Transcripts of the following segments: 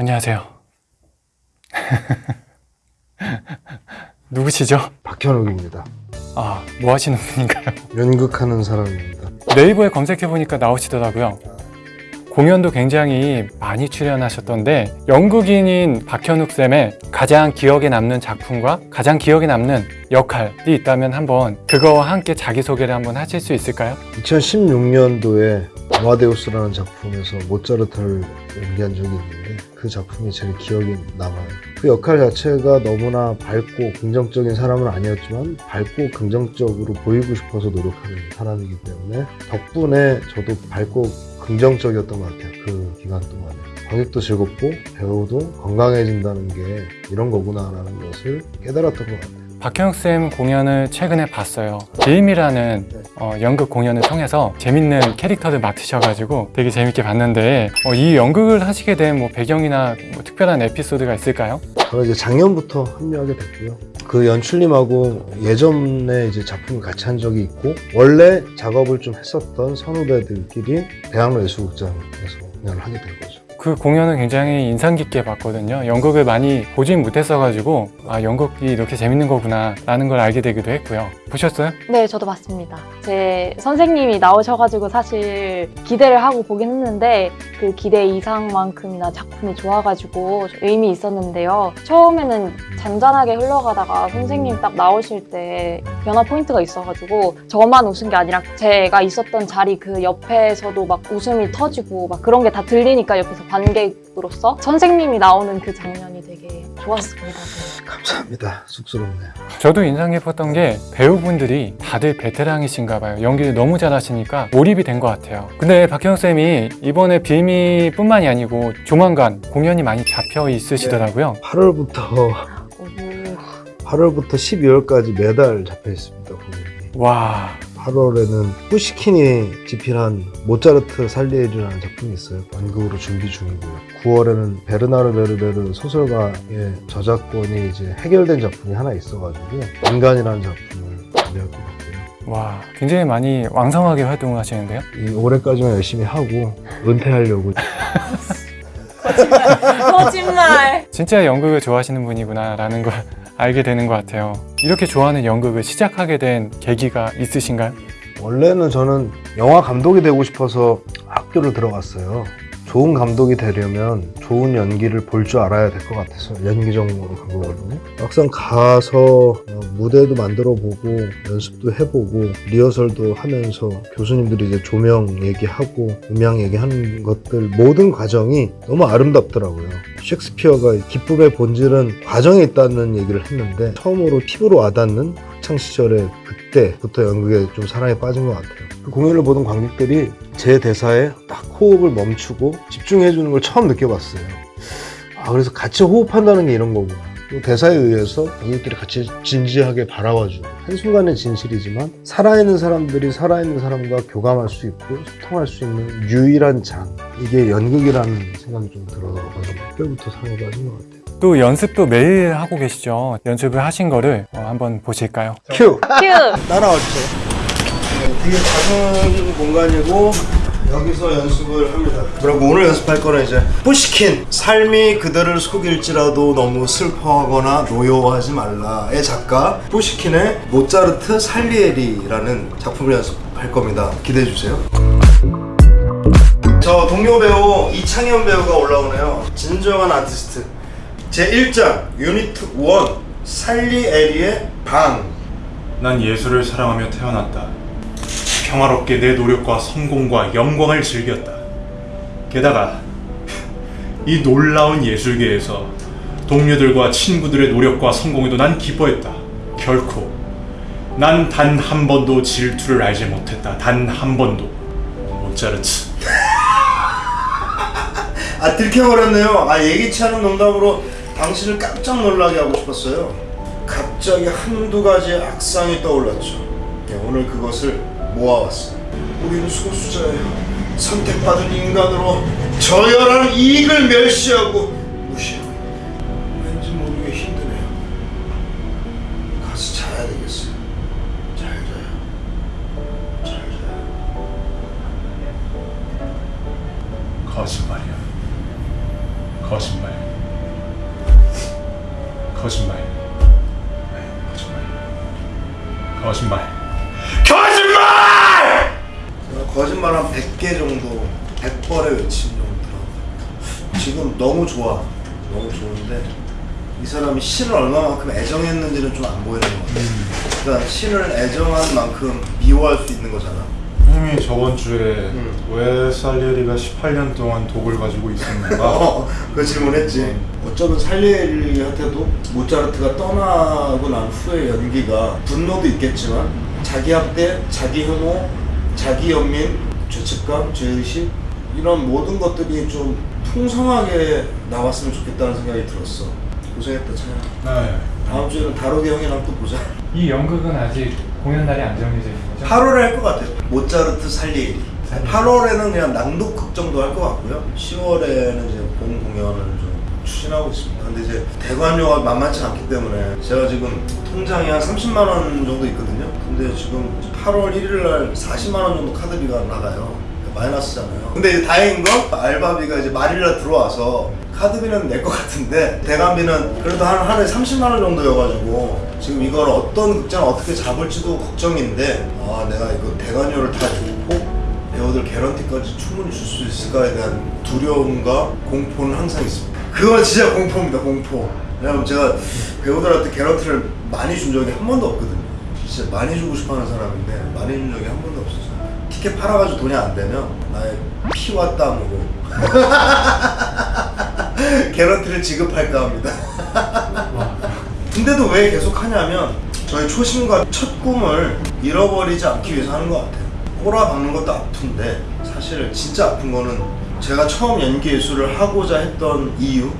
안녕하세요. 누구시죠? 박현욱입니다. 아, 뭐 하시는 분인가요? 연극하는 사람입니다. 네이버에 검색해보니까 나오시더라고요. 공연도 굉장히 많이 출연하셨던데 연극인인 박현욱 쌤의 가장 기억에 남는 작품과 가장 기억에 남는 역할이 있다면 한번 그거와 함께 자기소개를 한번 하실 수 있을까요? 2016년도에 아마데우스라는 작품에서 모차르트를 연기한 적이 있는데 그 작품이 제일 기억에 남아요. 그 역할 자체가 너무나 밝고 긍정적인 사람은 아니었지만 밝고 긍정적으로 보이고 싶어서 노력하는 사람이기 때문에 덕분에 저도 밝고 긍정적이었던 것 같아요. 그 기간 동안에. 관객도 즐겁고 배우도 건강해진다는 게 이런 거구나 라는 것을 깨달았던 것 같아요. 박현욱 쌤 공연을 최근에 봤어요. 비임이라는 어, 연극 공연을 통해서 재밌는 캐릭터를 맡으셔가지고 되게 재밌게 봤는데 어, 이 연극을 하시게 된 뭐 배경이나 뭐 특별한 에피소드가 있을까요? 저는 이제 작년부터 합류하게 됐고요. 그 연출님하고 예전에 이제 작품을 같이 한 적이 있고 원래 작업을 좀 했었던 선후배들끼리 대학로 예술극장에서 공연을 하게 된 거죠. 그 공연은 굉장히 인상 깊게 봤거든요. 연극을 많이 보진 못했어 가지고 아 연극이 이렇게 재밌는 거구나 라는 걸 알게 되기도 했고요. 보셨어요? 네, 저도 봤습니다. 제 선생님이 나오셔가지고 사실 기대를 하고 보긴 했는데 그 기대 이상만큼이나 작품이 좋아가지고 의미 있었는데요. 처음에는 잔잔하게 흘러가다가 선생님 딱 나오실 때 변화 포인트가 있어가지고 저만 웃은 게 아니라 제가 있었던 자리 그 옆에서도 막 웃음이 터지고 막 그런 게 다 들리니까 옆에서 관객으로서 선생님이 나오는 그 장면이 되게 좋았습니다. 감사합니다. 쑥스럽네요. 저도 인상 깊었던 게 배우분들이 다들 베테랑이신가 봐요. 연기를 너무 잘하시니까 몰입이 된 것 같아요. 근데 박현욱 쌤이 이번에 빌미 뿐만이 아니고 조만간 공연이 많이 잡혀 있으시더라고요. 8월부터 오. 8월부터 12월까지 매달 잡혀 있습니다. 공연이. 와 8월에는 푸시킨이 집필한 모차르트 살리에르라는 작품이 있어요. 연극으로 준비 중이고요. 9월에는 베르나르 베르베르 소설가의 저작권이 이제 해결된 작품이 하나 있어가지고 인간이라는 작품을 준비할 것 같고요. 와, 굉장히 많이 왕성하게 활동을 하시는데요. 이 올해까지만 열심히 하고 은퇴하려고 거짓말! 진짜 연극을 좋아하시는 분이구나 라는 걸 알게 되는 것 같아요. 이렇게 좋아하는 연극을 시작하게 된 계기가 있으신가요? 원래는 저는 영화 감독이 되고 싶어서 학교를 들어갔어요. 좋은 감독이 되려면 좋은 연기를 볼 줄 알아야 될 것 같아서 연기 전공으로 간 거거든요. 막상 가서 어, 무대도 만들어 보고 연습도 해보고 리허설도 하면서 교수님들이 이제 조명 얘기하고 음향 얘기하는 것들 모든 과정이 너무 아름답더라고요. 셰익스피어가 기쁨의 본질은 과정에 있다는 얘기를 했는데 처음으로 피부로 와닿는 학창 시절에 그 때부터 연극에 좀 사랑에 빠진 것 같아요. 그 공연을 보던 관객들이 제 대사에 딱 호흡을 멈추고 집중해 주는 걸 처음 느껴봤어요. 아 그래서 같이 호흡한다는 게 이런 거구나. 또 대사에 의해서 관객들이 같이 진지하게 바라봐주고 한순간의 진실이지만 살아있는 사람들이 살아있는 사람과 교감할 수 있고 소통할 수 있는 유일한 장 이게 연극이라는 생각이 좀 들어가지고 그때부터 사랑에 빠진 것 같아요. 또 연습도 매일 하고 계시죠. 연습을 하신 거를 어, 한번 보실까요? 큐! 큐! 따라와 주세요. 되게 작은 공간이고 여기서 연습을 합니다. 그리고 오늘 연습할 거는 이제 푸시킨 삶이 그대를 속일지라도 너무 슬퍼하거나 노여워하지 말라의 작가 푸시킨의 모차르트 살리에리라는 작품을 연습할 겁니다. 기대해 주세요. 저 동료 배우 이창현 배우가 올라오네요. 진정한 아티스트 제 1장 유니트 1 살리 에리의 방 난 예술을 사랑하며 태어났다. 평화롭게 내 노력과 성공과 영광을 즐겼다. 게다가 이 놀라운 예술계에서 동료들과 친구들의 노력과 성공에도 난 기뻐했다. 결코 난 단 한 번도 질투를 알지 못했다. 단 한 번도. 모차르트. 아 들켜버렸네요. 아 예기치 않은 농담으로 당신을 깜짝 놀라게 하고 싶었어요. 갑자기 한두 가지 악상이 떠올랐죠. 네, 오늘 그것을 모아왔어요. 우리는 소수자예요. 선택받은 인간으로 저열한 이익을 멸시하고 한 100개 정도 100번의 외침 정도 들어 지금 너무 좋아. 너무 좋은데 이 사람이 신을 얼마만큼 애정했는지는 좀 안 보이는 것 같아 그러니까 신을 애정한 만큼 미워할 수 있는 거잖아. 형님이 저번 주에 음. 왜 살리에리가 18년 동안 독을 가지고 있었는가? 어, 그 질문했지. 어쩌면 살리에리한테도 모차르트가 떠나고 난 후의 연기가 분노도 있겠지만 자기 학대, 자기 혐오, 자기 연민, 죄책감, 죄의식 이런 모든 것들이 좀 풍성하게 나왔으면 좋겠다는 생각이 들었어 고생했다 차야 네. 다음 주에는 다로게 형이랑 또 보자 이 연극은 아직 공연 날이 안 정해져 있는 거죠? 8월에 할 것 같아요 모차르트 살리에리 살리에리. 8월에는 그냥 낭독극 정도 할 것 같고요 10월에는 이제 본 공연을 좀 추진하고 있습니다. 근데 이제 대관료가 만만치 않기 때문에 제가 지금 통장에 한 30만 원 정도 있거든요. 근데 지금 8월 1일 날 40만 원 정도 카드비가 나가요. 마이너스잖아요. 근데 다행인 건 알바비가 이제 말일날 들어와서 카드비는 낼 것 같은데 대관비는 그래도 한 하루에 30만 원 정도여가지고 지금 이걸 어떤 극장 어떻게 잡을지도 걱정인데 아 내가 이거 대관료를 다 주고 배우들 개런티까지 충분히 줄 수 있을까에 대한 두려움과 공포는 항상 있습니다. 그건 진짜 공포입니다, 공포. 왜냐면 제가 배우들한테 개런티를 많이 준 적이 한 번도 없거든요. 진짜 많이 주고 싶어 하는 사람인데 많이 준 적이 한 번도 없었어요. 티켓 팔아가지고 돈이 안 되면 나의 피와 땀으로 개런티를 지급할까 합니다. 근데도 왜 계속 하냐면 저희 초심과 첫 꿈을 잃어버리지 않기 위해서 하는 것 같아요. 꼬라 박는 것도 아픈데 사실 진짜 아픈 거는 제가 처음 연기 예술을 하고자 했던 이유,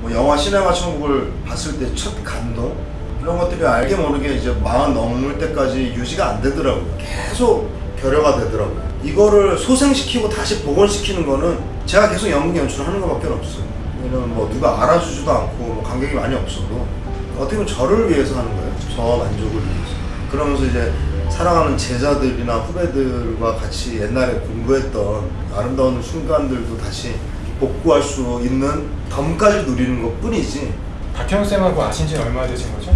뭐 영화 시네마 천국을 봤을 때 첫 감동 이런 것들이 알게 모르게 이제 마흔 넘을 때까지 유지가 안 되더라고요. 계속 결여가 되더라고요. 이거를 소생시키고 다시 복원시키는 거는 제가 계속 연극 연출을 하는 것밖에 없어요. 왜냐면 뭐 누가 알아주지도 않고 뭐 관객이 많이 없어도 어떻게 보면 저를 위해서 하는 거예요. 저 만족을 위해서. 그러면서 이제 사랑하는 제자들이나 후배들과 같이 옛날에 공부했던 아름다운 순간들도 다시 복구할 수 있는 덤까지 누리는 것 뿐이지. 박현우 쌤하고 아신 지는 얼마나 되신 거죠?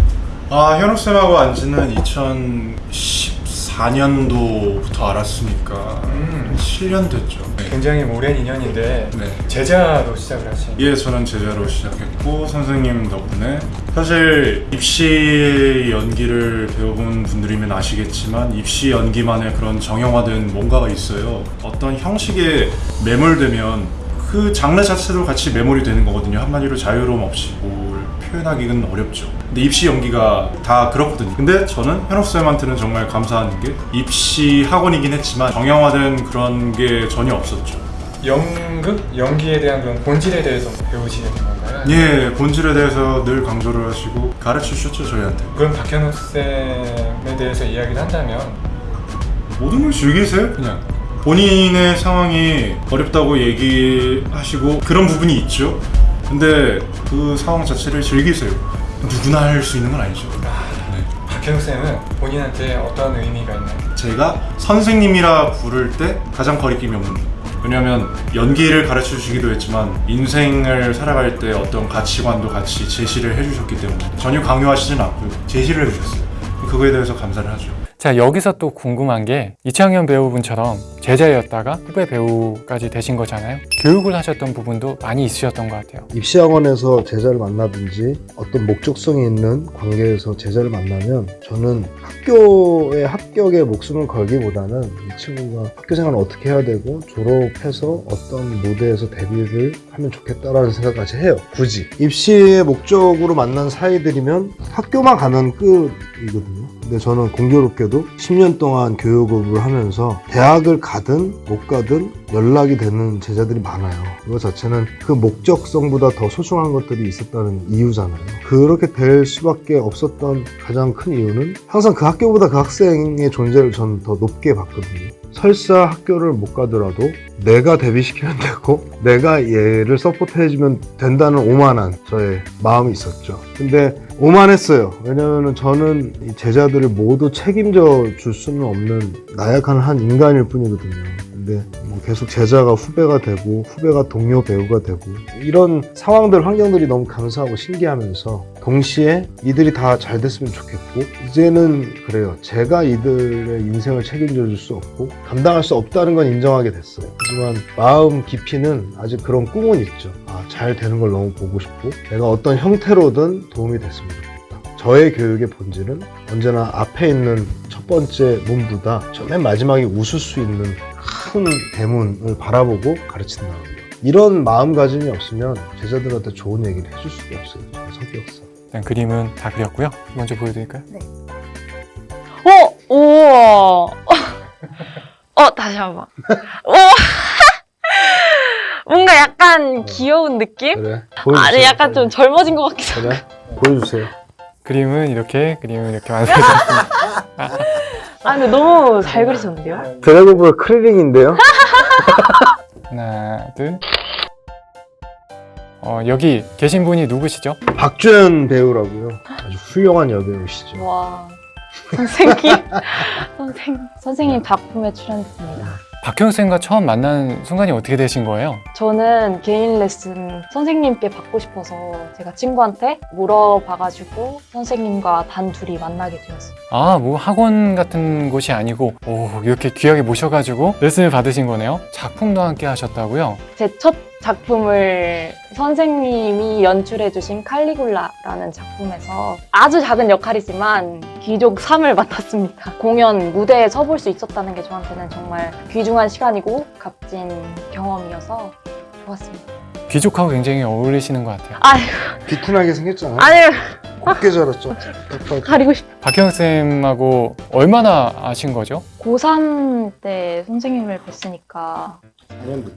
아 현욱 쌤하고 안 지는 2014년도부터 알았으니까 음. 7년 됐죠. 네. 굉장히 오랜 인연인데 네. 제자로 시작을 하신 예, 저는 제자로 시작했고 선생님 덕분에 사실 입시 연기를 배워본 분들이면 아시겠지만 입시 연기만의 그런 정형화된 뭔가가 있어요. 어떤 형식에 매몰되면 그 장르 자체도 같이 매몰이 되는 거거든요. 한마디로 자유로움 없이 뭘 표현하기는 어렵죠. 근데 입시 연기가 다 그렇거든요. 근데 저는 현욱 쌤한테는 정말 감사한 게 입시 학원이긴 했지만 정형화된 그런 게 전혀 없었죠. 연극, 연기에 대한 그런 본질에 대해서 배우시는 건가요? 예, 본질에 대해서 늘 강조를 하시고 가르쳐 주셨죠 저희한테. 그럼 박현우 쌤에 대해서 이야기를 한다면 모든 걸 즐기세요 그냥. 본인의 상황이 어렵다고 얘기하시고 그런 부분이 있죠. 근데 그 상황 자체를 즐기세요. 누구나 할 수 있는 건 아니죠. 네. 박현우 쌤은 본인한테 어떤 의미가 있나요? 제가 선생님이라 부를 때 가장 거리낌이 없는 분. 왜냐하면 연기를 가르쳐 주시기도 했지만 인생을 살아갈 때 어떤 가치관도 같이 제시를 해주셨기 때문에 전혀 강요하시진 않고요. 제시를 해주셨어요. 그거에 대해서 감사를 하죠. 자 여기서 또 궁금한 게 이창현 배우분처럼 제자였다가 후배 배우까지 되신 거잖아요 교육을 하셨던 부분도 많이 있으셨던 것 같아요 입시학원에서 제자를 만나든지 어떤 목적성이 있는 관계에서 제자를 만나면 저는 학교의 합격에 목숨을 걸기보다는 이 친구가 학교 생활을 어떻게 해야 되고 졸업해서 어떤 무대에서 데뷔를 하면 좋겠다라는 생각까지 해요. 굳이 입시의 목적으로 만난 사이들이면 학교만 가면 끝이거든요. 근데 저는 공교롭게도 10년 동안 교육업을 하면서 대학을 가든 못 가든 연락이 되는 제자들이 많아요. 그거 자체는 그 목적성보다 더 소중한 것들이 있었다는 이유잖아요. 그렇게 될 수밖에 없었던 가장 큰 이유는 항상 그 학교보다 그 학생의 존재를 저는 더 높게 봤거든요. 설사 학교를 못 가더라도 내가 데뷔시키면 되고 내가 얘를 서포트해주면 된다는 오만한 저의 마음이 있었죠. 근데 오만했어요. 왜냐면 저는 이 제자들을 모두 책임져 줄 수는 없는 나약한 한 인간일 뿐이거든요. 근데 뭐 계속 제자가 후배가 되고 후배가 동료 배우가 되고 이런 상황들 환경들이 너무 감사하고 신기하면서 동시에 이들이 다 잘 됐으면 좋겠고 이제는 그래요 제가 이들의 인생을 책임져 줄 수 없고 감당할 수 없다는 건 인정하게 됐어요 하지만 마음 깊이는 아직 그런 꿈은 있죠 아, 잘 되는 걸 너무 보고 싶고 내가 어떤 형태로든 도움이 됐으면 좋겠다 저의 교육의 본질은 언제나 앞에 있는 첫 번째 문보다 저 맨 마지막에 웃을 수 있는 큰 대문을 바라보고 가르친다는 거. 이런 마음가짐이 없으면 제자들한테 좋은 얘기를 해줄 수가 없어요. 제 성격상. 일단 그림은 다 그렸고요. 먼저 보여드릴까요? 어, 우와. 어, 다시 한 번. 우와. 뭔가 약간 귀여운 느낌? 그래. 보여주세요. 아니, 약간 좀 젊어진 것 같기도 하고. 그래. 보여주세요. 그림은 이렇게 그림은 이렇게 완성했습니다. 아, 근데 너무 잘 그리셨는데요? 드래곤볼 크리링인데요. 하나, 둘. 어, 여기 계신 분이 누구시죠? 박주연 배우라고요. 아주 훌륭한 여배우시죠. 와. 선생님. 선생, 선생님 작품에 출연했습니다. 박형 쌤과 처음 만난 순간이 어떻게 되신 거예요? 저는 개인 레슨 선생님께 받고 싶어서 제가 친구한테 물어봐가지고 선생님과 단 둘이 만나게 되었어요. 아, 뭐 학원 같은 곳이 아니고 오, 이렇게 귀하게 모셔가지고 레슨을 받으신 거네요. 작품도 함께 하셨다고요? 제 첫 작품을 선생님이 연출해주신 칼리굴라라는 작품에서 아주 작은 역할이지만 귀족 3을 맡았습니다. 공연 무대에 서볼 수 있었다는 게 저한테는 정말 귀중한 시간이고 값진 경험이어서 좋았습니다. 귀족하고 굉장히 어울리시는 것 같아요. 아유, 비tun하게 생겼잖아요. 아유, 곱게 자랐죠. 딱 가리고 싶. 박형 쌤하고 얼마나 아신 거죠? 고3 때 선생님을 뵀으니까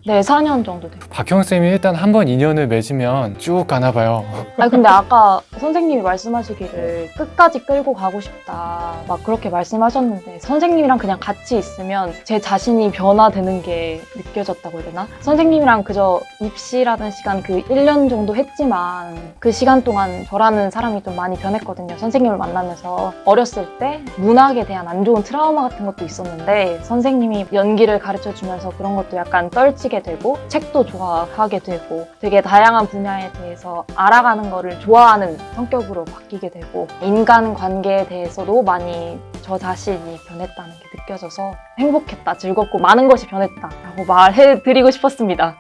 네, 4년 정도 됐어요. 박형 쌤이 일단 한 번 인연을 맺으면 쭉 가나 봐요. 아 근데 아까 선생님이 말씀하시기를 끝까지 끌고 가고 싶다 막 그렇게 말씀하셨는데 선생님이랑 그냥 같이 있으면 제 자신이 변화되는 게 느껴졌다고 해야 되나? 선생님이랑 그저 입시라는 시간 그 1년 정도 했지만 그 시간 동안 저라는 사람이 좀 많이 변했거든요. 선생님을 만나면서 어렸을 때 문학에 대한 안 좋은 트라우마 같은 것도 있었는데 선생님이 연기를 가르쳐 주면서 그런 것도 약간 떨치게 되고 책도 좋아하게 되고 되게 다양한 분야에 대해서 알아가는 거를 좋아하는 성격으로 바뀌게 되고 인간 관계에 대해서도 많이 저 자신이 변했다는 게 느껴져서 행복했다, 즐겁고 많은 것이 변했다 라고 말해드리고 싶었습니다.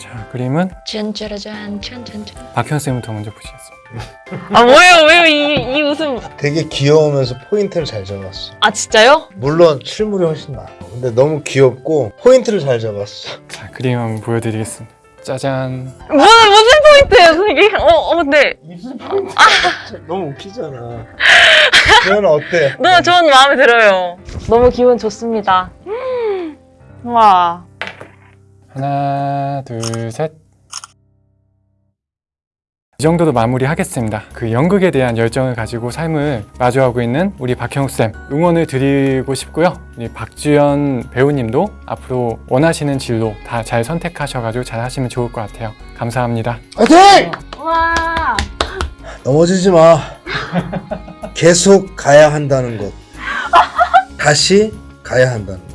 자, 그림은 짠짜라짠, 짠짠짠. 박형 쌤부터 먼저 보시겠습니다. 아 뭐예요, 왜요 이, 이 웃음? 되게 귀여우면서 포인트를 잘 잡았어. 아 진짜요? 물론 실물이 훨씬 나아. 근데 너무 귀엽고 포인트를 잘 잡았어. 자, 그림 한번 보여드리겠습니다. 짜잔. 무슨 무슨 포인트예요, 선생님? 어, 어, 근데 입술 포인트 너무 웃기잖아. 그건 어때? 너무 좋은 마음에 들어요. 너무 기분 좋습니다. 음, 와. 하나, 둘, 셋. 이 정도로 마무리하겠습니다. 그 연극에 대한 열정을 가지고 삶을 마주하고 있는 우리 박형욱쌤 응원을 드리고 싶고요. 우리 박주연 배우님도 앞으로 원하시는 진로 다 잘 선택하셔가지고 잘 하시면 좋을 것 같아요. 감사합니다. 화이팅! 와. 넘어지지 마. 계속 가야 한다는 것. 다시 가야 한다는 것.